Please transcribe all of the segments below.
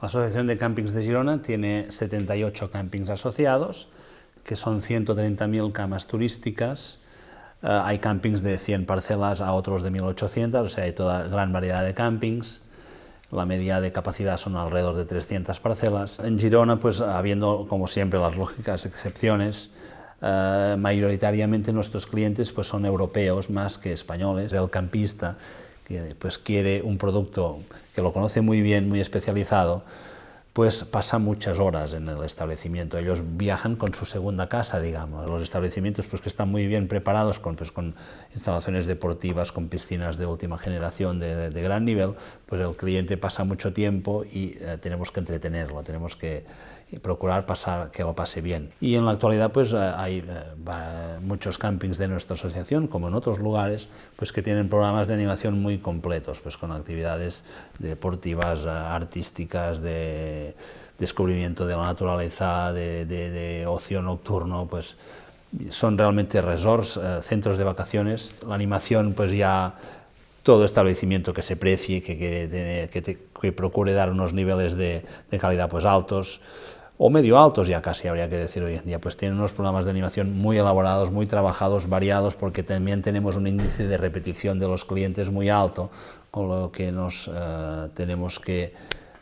La Asociación de Campings de Girona tiene 78 campings asociados, que son 130.000 camas turísticas, eh, hay campings de 100 parcelas a otros de 1.800, o sea, hay toda gran variedad de campings. La media de capacidad son alrededor de 300 parcelas. En Girona, pues habiendo, como siempre, las lógicas excepciones, eh, mayoritariamente nuestros clientes pues, son europeos más que españoles. El campista pues, quiere un producto que lo conoce muy bien, muy especializado, pues pasa muchas horas en el establecimiento. Ellos viajan con su segunda casa, digamos. Los establecimientos pues, que están muy bien preparados con, pues, con instalaciones deportivas, con piscinas de última generación de, de, gran nivel, pues el cliente pasa mucho tiempo y eh, tenemos que entretenerlo, tenemos que procurar que lo pase bien. Y en la actualidad pues eh, hay eh, muchos campings de nuestra asociación, como en otros lugares, pues que tienen programas de animación muy completos, pues con actividades deportivas, artísticas, de descubrimiento de la naturaleza, de, ocio nocturno, pues son realmente resorts, centros de vacaciones. La animación pues ya todo establecimiento que se precie, que, que, que procure dar unos niveles de, de, calidad pues altos, o medio altos ya casi habría que decir hoy en día, pues tienen unos programas de animación muy elaborados, muy trabajados, variados, porque también tenemos un índice de repetición de los clientes muy alto, con lo que nos eh, tenemos que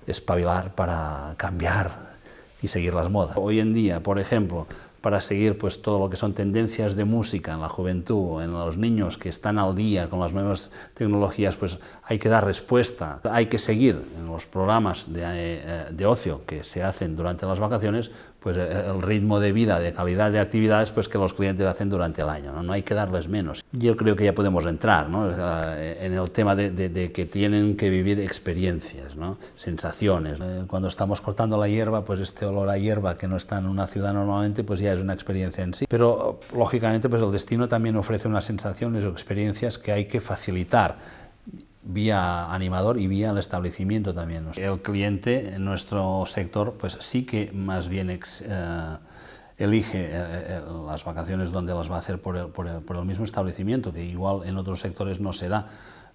espabilar para cambiar y seguir las modas. Hoy en día, por ejemplo, para seguir pues, todo lo que son tendencias de música en la juventud, en los niños que están al día con las nuevas tecnologías, pues hay que dar respuesta, hay que seguir los programas de, eh, de ocio que se hacen durante las vacaciones, pues el ritmo de vida, de calidad de actividades pues que los clientes hacen durante el año, ¿no? no hay que darles menos. Yo creo que ya podemos entrar ¿no? en el tema de, de, de, que tienen que vivir experiencias, ¿no? sensaciones. Eh, cuando estamos cortando la hierba, pues este olor a hierba que no está en una ciudad normalmente, pues ya es una experiencia en sí. Pero lógicamente pues el destino también ofrece unas sensaciones o experiencias que hay que facilitar vía animador y vía el establecimiento también. El cliente en nuestro sector pues sí que más bien eh, elige eh, eh, las vacaciones donde las va a hacer por el, por, el, por el, mismo establecimiento, que igual en otros sectores no se da,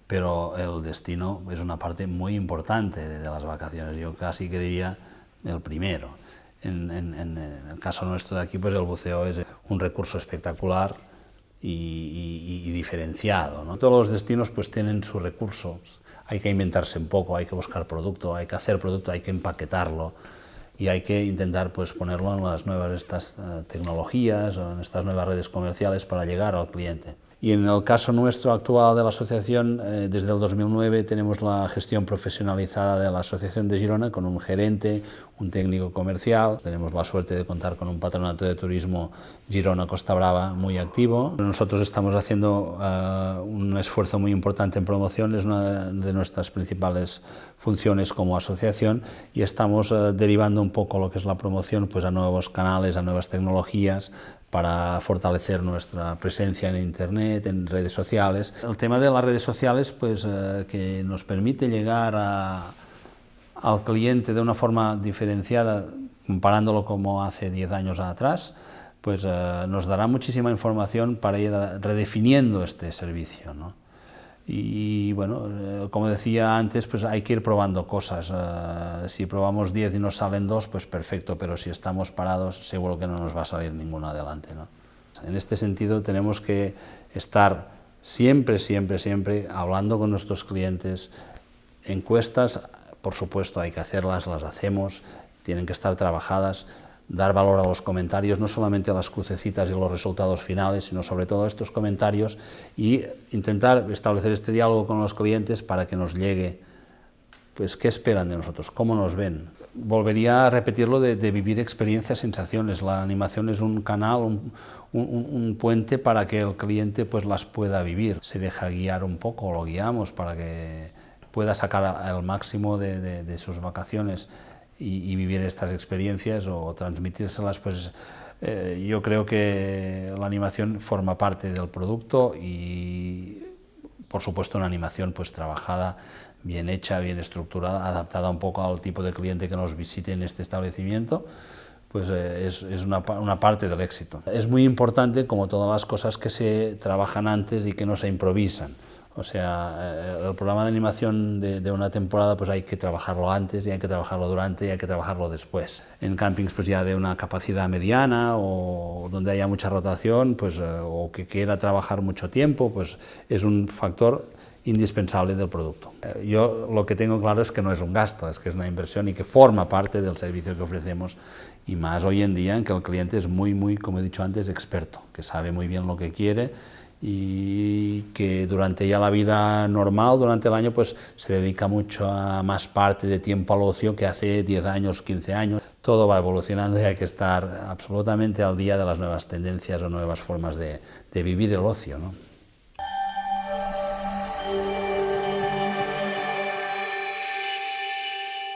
pero el destino es una parte muy importante de, de las vacaciones, yo casi que diría el primero. En, en, en el caso nuestro de aquí, pues el buceo es un recurso espectacular, y, y, diferenciado. ¿no? Todos los destinos pues tienen sus recursos, hay que inventarse un poco, hay que buscar producto, hay que hacer producto, hay que empaquetarlo y hay que intentar pues ponerlo en las nuevas estas uh, tecnologías o en estas nuevas redes comerciales para llegar al cliente. Y en el caso nuestro actual de la asociación, eh, desde el 2009 tenemos la gestión profesionalizada de la Asociación de Girona con un gerente, un técnico comercial. Tenemos la suerte de contar con un patronato de turismo Girona Costa Brava muy activo. Nosotros estamos haciendo uh, un esfuerzo muy importante en promoción, es una de nuestras principales funciones como asociación y estamos uh, derivando un poco lo que es la promoción pues, a nuevos canales, a nuevas tecnologías, para fortalecer nuestra presencia en Internet, en redes sociales. El tema de las redes sociales, pues eh, que nos permite llegar a, al cliente de una forma diferenciada, comparándolo como hace 10 años atrás, pues eh, nos dará muchísima información para ir redefiniendo este servicio. ¿no? Y bueno, eh, como decía antes, pues hay que ir probando cosas. Uh, si probamos 10 y nos salen dos, pues perfecto, pero si estamos parados, seguro que no nos va a salir ninguno adelante. ¿no? En este sentido, tenemos que estar siempre, siempre, siempre hablando con nuestros clientes. Encuestas, por supuesto, hay que hacerlas, las hacemos, tienen que estar trabajadas, dar valor a los comentarios, no solamente a las crucecitas y los resultados finales, sino sobre todo a estos comentarios y intentar establecer este diálogo con los clientes para que nos llegue pues qué esperan de nosotros, cómo nos ven. Volvería a repetirlo de, de vivir experiencias, sensaciones. La animación es un canal, un, puente para que el cliente pues las pueda vivir. Se deja guiar un poco, lo guiamos para que pueda sacar el máximo de sus vacaciones y, vivir estas experiencias o transmitírselas, pues eh, yo creo que la animación forma parte del producto y, por supuesto, una animación pues trabajada, bien hecha, bien estructurada, adaptada un poco al tipo de cliente que nos visite en este establecimiento, pues eh, es, una, parte del éxito. Es muy importante, como todas las cosas que se trabajan antes y que no se improvisan. O sea, eh, el programa de animación de, una temporada pues hay que trabajarlo antes y hay que trabajarlo durante y hay que trabajarlo después. En campings pues ya de una capacidad mediana o donde haya mucha rotación pues, eh, o que quiera trabajar mucho tiempo, pues es un factor indispensable del producto. Eh, yo lo que tengo claro es que no es un gasto, es que es una inversión y que forma parte del servicio que ofrecemos y más hoy en día en que el cliente es muy, muy, como he dicho antes, experto, que sabe muy bien lo que quiere y que durante ya la vida normal, durante el año, pues se dedica mucho a más parte de tiempo al ocio que hace 10 años, 15 años. Todo va evolucionando y hay que estar absolutamente al día de las nuevas tendencias o nuevas formas de, de vivir el ocio. ¿no?